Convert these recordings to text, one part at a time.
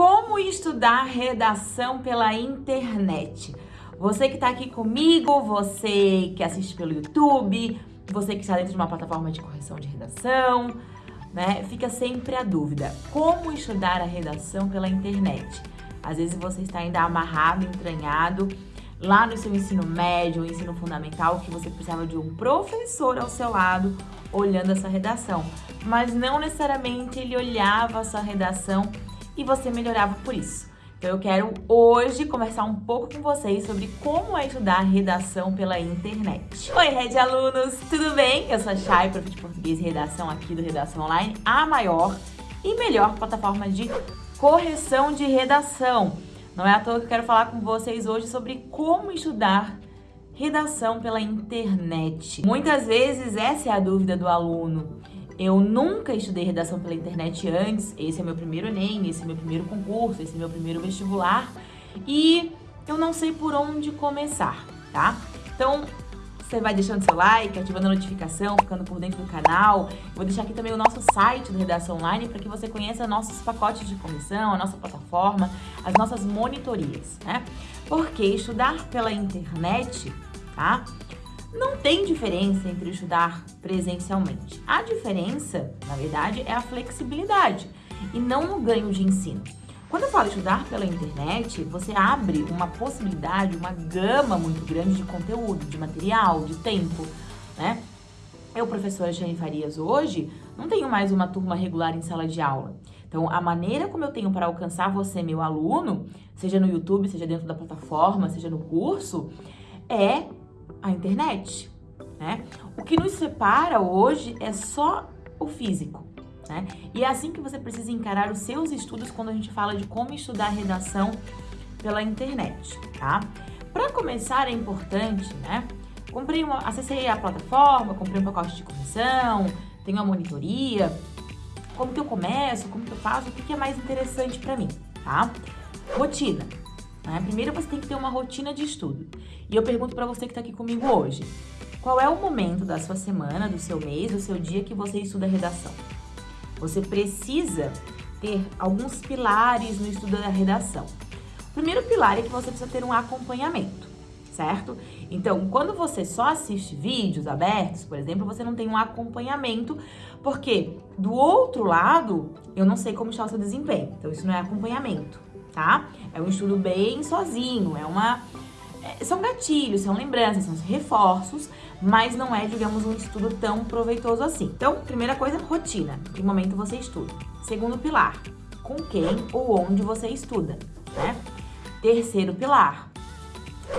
Como estudar redação pela internet? Você que está aqui comigo, você que assiste pelo YouTube, você que está dentro de uma plataforma de correção de redação, né? Fica sempre a dúvida, como estudar a redação pela internet? Às vezes você está ainda amarrado, entranhado, lá no seu ensino médio, ensino fundamental, que você precisava de um professor ao seu lado olhando essa redação. Mas não necessariamente ele olhava a sua redação e você melhorava por isso. Então eu quero hoje conversar um pouco com vocês sobre como é estudar redação pela internet. Oi, Red Alunos, tudo bem? Eu sou a Chay, prof de português e redação aqui do Redação Online, a maior e melhor plataforma de correção de redação. Não é à toa que eu quero falar com vocês hoje sobre como estudar redação pela internet. Muitas vezes essa é a dúvida do aluno. Eu nunca estudei redação pela internet antes, esse é meu primeiro Enem, esse é meu primeiro concurso, esse é meu primeiro vestibular e eu não sei por onde começar, tá? Então, você vai deixando seu like, ativando a notificação, ficando por dentro do canal. vou deixar aqui também o nosso site do Redação Online para que você conheça nossos pacotes de comissão, a nossa plataforma, as nossas monitorias, né? Porque estudar pela internet, tá? Não tem diferença entre estudar presencialmente. A diferença, na verdade, é a flexibilidade e não no ganho de ensino. Quando eu falo estudar pela internet, você abre uma possibilidade, uma gama muito grande de conteúdo, de material, de tempo, né? Eu, professora Jane Farias, hoje, não tenho mais uma turma regular em sala de aula. Então, a maneira como eu tenho para alcançar você, meu aluno, seja no YouTube, seja dentro da plataforma, seja no curso, é a internet, né? O que nos separa hoje é só o físico, né? E é assim que você precisa encarar os seus estudos quando a gente fala de como estudar redação pela internet, tá? Para começar é importante, né? Comprei uma, acessei a plataforma, comprei um pacote de correção, tenho uma monitoria. Como que eu começo? Como que eu faço? O que, que é mais interessante para mim, tá? Rotina. Né? Primeiro você tem que ter uma rotina de estudo. E eu pergunto para você que está aqui comigo hoje, qual é o momento da sua semana, do seu mês, do seu dia que você estuda redação? Você precisa ter alguns pilares no estudo da redação. O primeiro pilar é que você precisa ter um acompanhamento, certo? Então, quando você só assiste vídeos abertos, por exemplo, você não tem um acompanhamento, porque do outro lado, eu não sei como está o seu desempenho. Então, isso não é acompanhamento tá? É um estudo bem sozinho, é uma... É, são gatilhos, são lembranças, são reforços, mas não é, digamos, um estudo tão proveitoso assim. Então, primeira coisa, rotina, que momento você estuda. Segundo pilar, com quem ou onde você estuda, né? Terceiro pilar,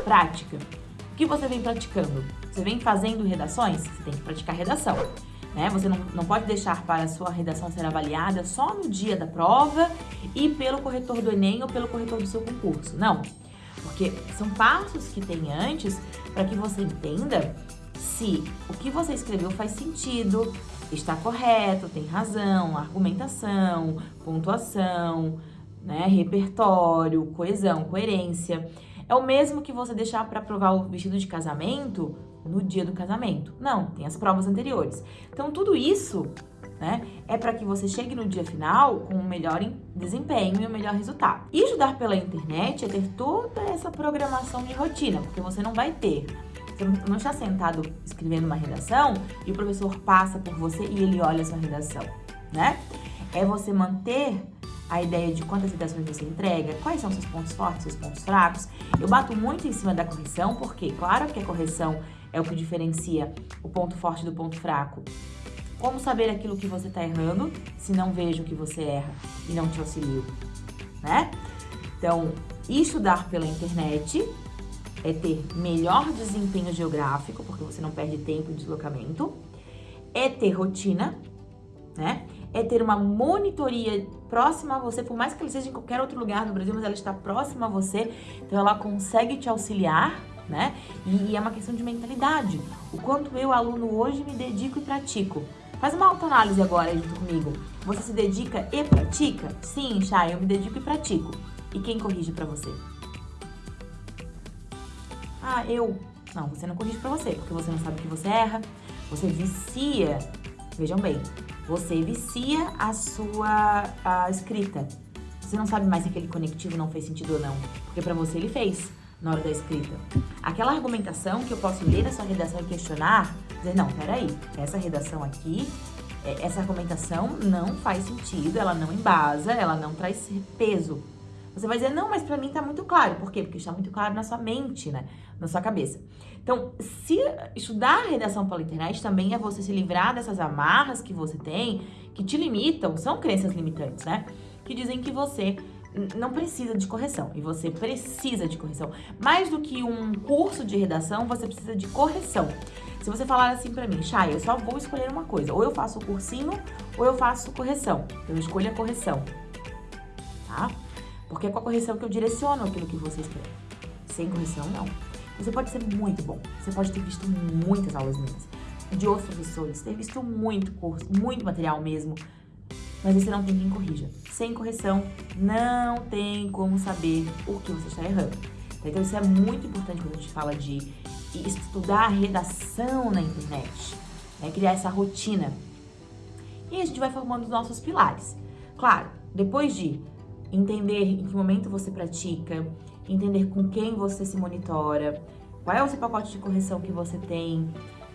prática. O que você vem praticando? Você vem fazendo redações? Você tem que praticar redação. Né? Você não, não pode deixar para a sua redação ser avaliada só no dia da prova e pelo corretor do Enem ou pelo corretor do seu concurso. Não, porque são passos que tem antes para que você entenda se o que você escreveu faz sentido, está correto, tem razão, argumentação, pontuação, né, repertório, coesão, coerência. É o mesmo que você deixar para provar o vestido de casamento no dia do casamento. Não, tem as provas anteriores. Então, tudo isso né, é para que você chegue no dia final com um melhor desempenho e um melhor resultado. E estudar pela internet é ter toda essa programação de rotina, porque você não vai ter você não está sentado escrevendo uma redação e o professor passa por você e ele olha a sua redação, né? É você manter a ideia de quantas redações você entrega, quais são seus pontos fortes, seus pontos fracos. Eu bato muito em cima da correção, porque claro que a correção é o que diferencia o ponto forte do ponto fraco. Como saber aquilo que você está errando se não vejo que você erra e não te auxilio, né? Então, estudar pela internet é ter melhor desempenho geográfico, porque você não perde tempo de deslocamento, é ter rotina, né? É ter uma monitoria próxima a você, por mais que ela seja em qualquer outro lugar do Brasil, mas ela está próxima a você, então ela consegue te auxiliar né? E, é uma questão de mentalidade. O quanto eu, aluno, hoje me dedico e pratico. Faz uma autoanálise agora junto comigo. Você se dedica e pratica? Sim, Chay, eu me dedico e pratico. E quem corrige pra você? Ah, eu. Não, você não corrige pra você, porque você não sabe que você erra. Você vicia, vejam bem, você vicia a sua a escrita. Você não sabe mais se aquele conectivo não fez sentido ou não, porque para você ele fez na hora da escrita. Aquela argumentação que eu posso ler na sua redação e questionar, dizer, não, peraí, essa redação aqui, é, essa argumentação não faz sentido, ela não embasa, ela não traz peso. Você vai dizer, não, mas para mim tá muito claro. Por quê? Porque está muito claro na sua mente, né? Na sua cabeça. Então, se estudar redação pela internet também é você se livrar dessas amarras que você tem, que te limitam, são crenças limitantes, né? Que dizem que você não precisa de correção e você precisa de correção. Mais do que um curso de redação, você precisa de correção. Se você falar assim pra mim, Chay, eu só vou escolher uma coisa, ou eu faço o cursinho ou eu faço correção. Eu escolho a correção, tá? Porque é com a correção que eu direciono aquilo que você escreve. Sem correção, não. Você pode ser muito bom, você pode ter visto muitas aulas minhas, de outros professores, ter visto muito curso, muito material mesmo, mas você não tem quem corrija. Sem correção, não tem como saber o que você está errando. Então isso é muito importante quando a gente fala de estudar redação na internet, né? criar essa rotina. E a gente vai formando os nossos pilares. Claro, depois de entender em que momento você pratica, entender com quem você se monitora, qual é o seu pacote de correção que você tem,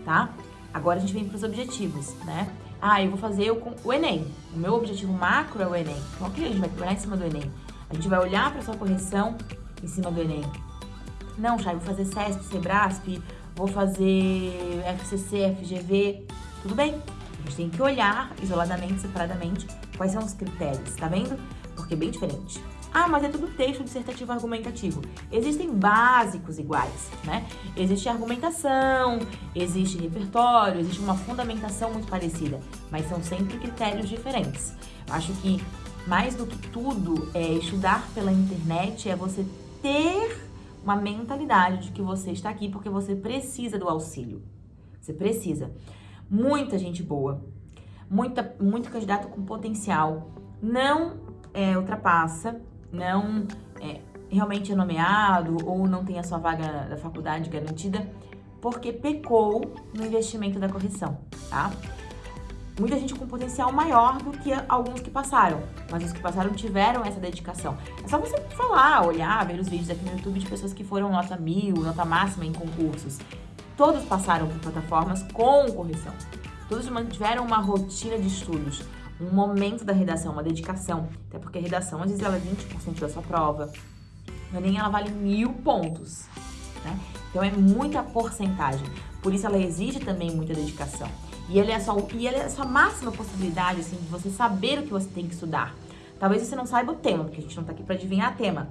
tá? Agora a gente vem para os objetivos, né? Ah, eu vou fazer o, o Enem. O meu objetivo macro é o Enem. Então, ok, a gente vai trabalhar em cima do Enem. A gente vai olhar para sua correção em cima do Enem. Não, Chay, vou fazer CESP, SEBRASP, vou fazer FCC, FGV. Tudo bem. A gente tem que olhar isoladamente, separadamente, quais são os critérios, tá vendo? Porque é bem diferente. Ah, mas é tudo texto dissertativo argumentativo. Existem básicos iguais, né? Existe argumentação, existe repertório, existe uma fundamentação muito parecida, mas são sempre critérios diferentes. Acho que mais do que tudo, é estudar pela internet é você ter uma mentalidade de que você está aqui porque você precisa do auxílio. Você precisa. Muita gente boa, muita, muito candidato com potencial, não é, ultrapassa não é, realmente é nomeado ou não tem a sua vaga da faculdade garantida porque pecou no investimento da correção, tá? Muita gente com potencial maior do que alguns que passaram, mas os que passaram tiveram essa dedicação. É só você falar, olhar, ver os vídeos aqui no YouTube de pessoas que foram nota mil, nota máxima em concursos. Todos passaram por plataformas com correção. Todos mantiveram uma rotina de estudos um momento da redação, uma dedicação. Até porque a redação, às vezes, ela é 20% da sua prova. No Enem, ela vale mil pontos. Né? Então, é muita porcentagem. Por isso, ela exige também muita dedicação. E ela é a sua, e ela é a sua máxima possibilidade, assim, de você saber o que você tem que estudar. Talvez você não saiba o tema, porque a gente não tá aqui para adivinhar tema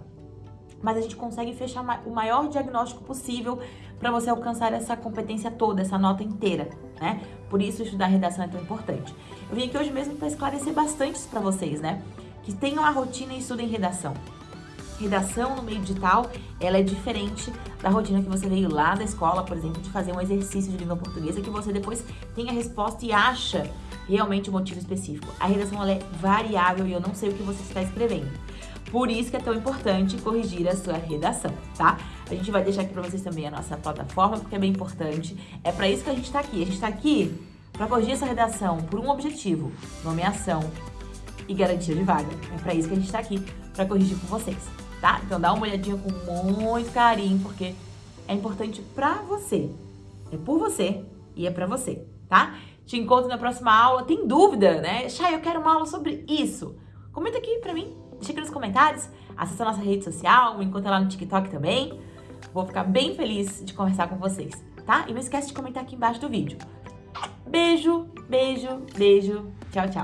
mas a gente consegue fechar o maior diagnóstico possível para você alcançar essa competência toda, essa nota inteira, né? Por isso estudar redação é tão importante. Eu vim aqui hoje mesmo para esclarecer bastante isso para vocês, né? Que tenham a rotina e estudem redação. Redação no meio digital, ela é diferente da rotina que você veio lá da escola, por exemplo, de fazer um exercício de língua portuguesa que você depois tem a resposta e acha realmente o motivo específico. A redação ela é variável e eu não sei o que você está escrevendo. Por isso que é tão importante corrigir a sua redação, tá? A gente vai deixar aqui para vocês também a nossa plataforma, porque é bem importante. É para isso que a gente está aqui. A gente está aqui para corrigir essa redação por um objetivo, nomeação e garantia de vaga. É para isso que a gente está aqui, para corrigir com vocês, tá? Então dá uma olhadinha com muito carinho, porque é importante para você. É por você e é para você, tá? Te encontro na próxima aula. Tem dúvida, né? Chay, eu quero uma aula sobre isso. Comenta aqui pra mim, deixa aqui nos comentários. Acesse a nossa rede social, me encontra lá no TikTok também. Vou ficar bem feliz de conversar com vocês, tá? E não esquece de comentar aqui embaixo do vídeo. Beijo, beijo, beijo. Tchau, tchau.